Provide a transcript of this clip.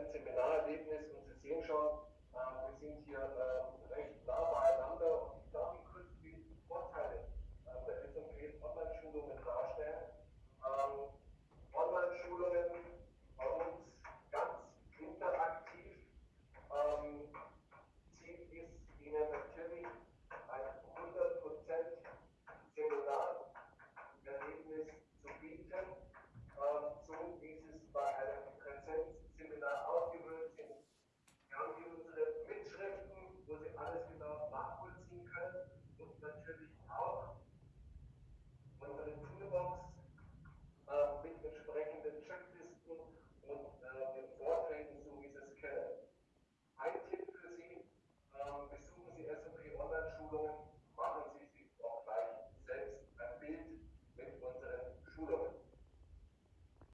100% Seminarerlebnis und Sie sehen schon, äh, Lord.